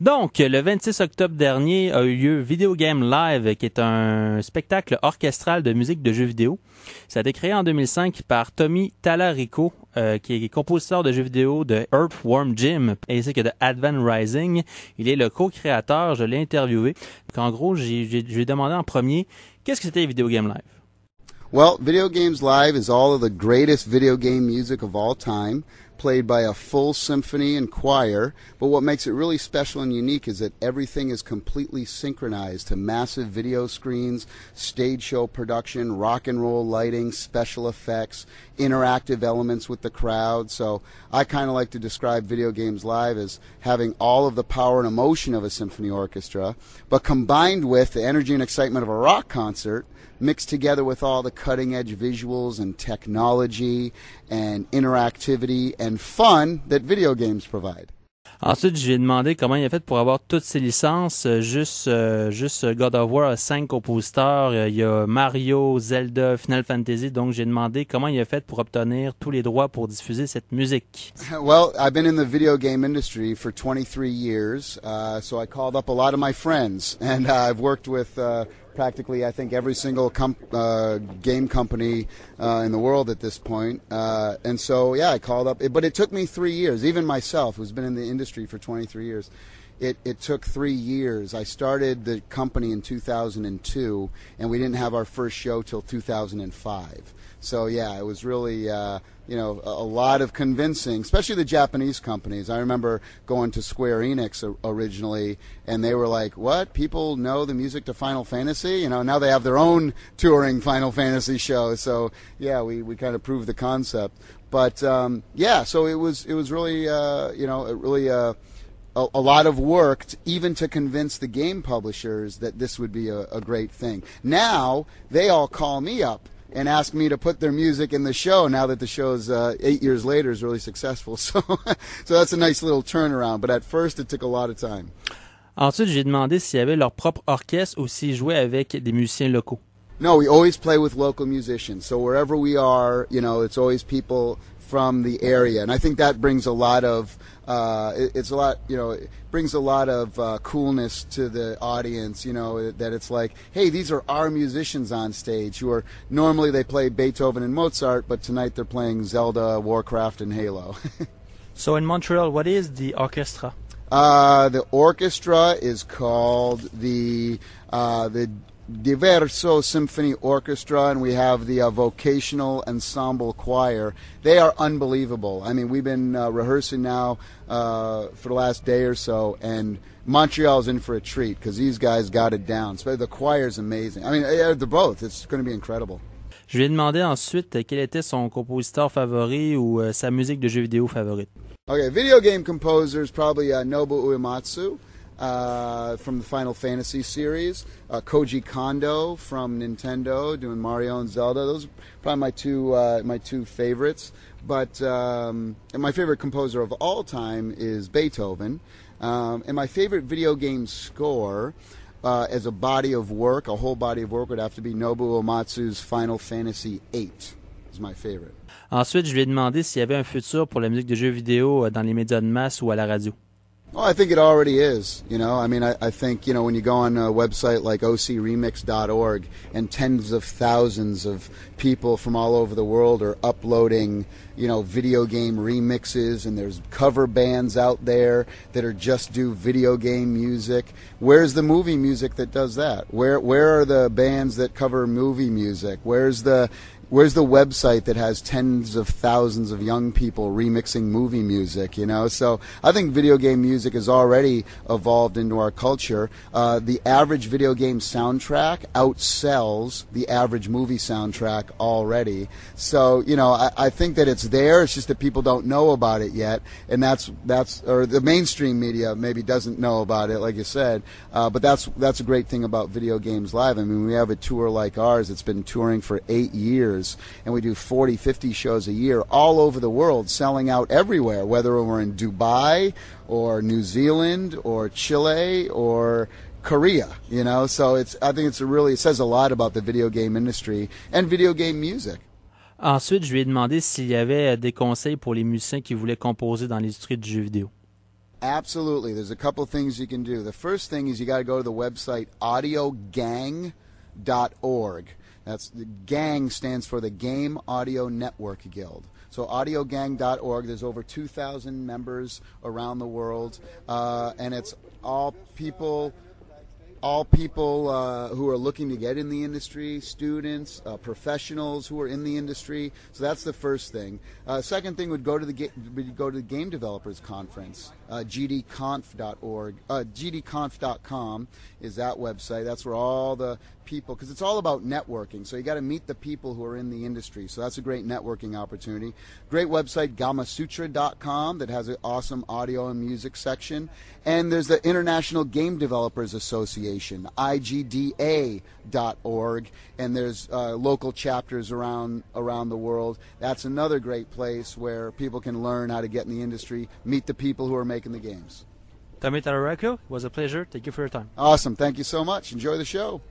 Donc, le 26 octobre dernier a eu lieu Video Game Live, qui est un spectacle orchestral de musique de jeux vidéo. Ça a été créé en 2005 par Tommy Talarico, euh, qui est compositeur de jeux vidéo de Earthworm Jim ainsi que de Advent Rising. Il est le co-créateur, je l'ai interviewé. En gros, j'ai, ai demandé en premier, qu'est-ce que c'était Video Game Live? Well, Video Games Live is all of the greatest video game music of all time, played by a full symphony and choir. But what makes it really special and unique is that everything is completely synchronized to massive video screens, stage show production, rock and roll lighting, special effects, interactive elements with the crowd. So I kind of like to describe Video Games Live as having all of the power and emotion of a symphony orchestra, but combined with the energy and excitement of a rock concert mixed together with all the cutting edge visuals and technology and interactivity and fun that video games provide. Ensuite, j'ai demandé comment il a fait pour avoir toutes ces licences. Euh, juste, euh, juste God of War a cinq compositeurs. Euh, il y a Mario, Zelda, Final Fantasy. Donc, j'ai demandé comment il a fait pour obtenir tous les droits pour diffuser cette musique. Well, I've been in the video game industry for 23 years, uh, so I called up a lot of my friends, and uh, I've worked with uh, practically, I think, every single uh, game company uh, in the world at this point. Uh, and so, yeah, I called up. But it took me three years. Even myself, who's been in the industry for 23 years, it, it took three years. I started the company in 2002, and we didn't have our first show till 2005. So yeah, it was really uh, you know a, a, lot of convincing, especially the Japanese companies. I remember going to Square Enix originally, and they were like, "What? People know the music to Final Fantasy? You know, now they have their own touring Final Fantasy show." So yeah, we, we kind of proved the concept. But um, yeah, so it was it was really uh, you know it really. Uh, a, a, lot of work to, even to convince the game publishers that this would be a, a great thing. Now they all call me up and ask me to put their music in the show now that the show's uh, eight years later is really successful. So, so that's a nice little turnaround. But at first, it took a lot of time. Ensuite, j'ai demandé s'ils avaient leur propre orchestre ou s'ils jouaient avec des musiciens locaux. No, we always play with local musicians. So wherever we are, you know, it's always people from the area, and I think that brings a lot of uh, it, it's a lot you know it brings a lot of uh, coolness to the audience. You know that it's like, hey, these are our musicians on stage who are normally they play Beethoven and Mozart, but tonight they're playing Zelda, Warcraft, and Halo. so in Montreal, what is the orchestra? Uh, the orchestra is called the uh, the Diverso Symphony Orchestra, and we have the uh, Vocational Ensemble Choir. They are unbelievable. I mean, we've been uh, rehearsing now uh, for the last day or so, and Montreal's in for a treat because these guys got it down. So the choir's amazing. I mean, they're both. It's going to be incredible. Je lui ai demandé ensuite quel était son compositeur favori ou euh, sa musique de jeu vidéo favorite. Okay, video game composers probably uh, Nobu Uematsu. Uh, from the Final Fantasy series. Uh, Koji Kondo from Nintendo doing Mario and Zelda. Those are probably my two uh, my two favorites. But um, and my favorite composer of all time is Beethoven. Um, and my favorite video game score. Uh, as a body of work, a whole body of work would have to be Nobuo Uematsu's Final Fantasy VIII. Is my favorite. Ensuite, je lui ai demandé s'il y avait un futur pour la musique de jeux vidéo euh, dans les médias de masse ou à la radio. Well, I think it already is. You know, I mean, I, I, think you know when you go on a website like ocremix.org and tens of thousands of people from all over the world are uploading, you know, video game remixes, and there's cover bands out there that are just do video game music. Where's the movie music that does that? Where where are the bands that cover movie music? Where's the where's the website that has tens of thousands of young people remixing movie music you know? So i think video game music has already evolved into our culture. Uh, the average video game soundtrack outsells the average movie soundtrack already. So you know I, I think that it's there it's just that people don't know about it yet and that's that's or the mainstream media maybe doesn't know about it like you said. Uh, but that's that's a great thing about video games live. I mean we have a tour like ours it's been touring for eight years years, and we do 40, 50 shows a year all over the world, selling out everywhere, whether we're in Dubai or New Zealand or Chile or Korea, you know. So it's I think it's a really it says a lot about the video game industry and video game music. Ensuite, je lui ai demandé s'il y avait euh, des conseils pour les musiciens qui voulaient composer dans l'industrie du jeu vidéo. Absolutely. There's a couple things you can do. The first thing is you got to go to the website audiogang.org. That's the gang stands for the Game Audio Network Guild. So audiogang.org. There's over 2,000 members around the world, uh, and it's all people all people uh, who are looking to get in the industry, students, uh, professionals who are in the industry. So that's the first thing. Uh, second thing would go to the ga- go to the Game Developers Conference. Uh, gdconf.org, uh, gdconf.com is that website. That's where all the people, because it's all about networking. So you got to meet the people who are in the industry. So that's a great networking opportunity. Great website, gamasutra.com, that has an awesome audio and music section. And there's the International Game Developers Association, IGDA.org, and there's uh, local chapters around around the world. That's another great place where people can learn how to get in the industry, meet the people who are making the games. Tommy Tallarico, it was a pleasure. Thank you for your time. Awesome. Thank you so much. Enjoy the show.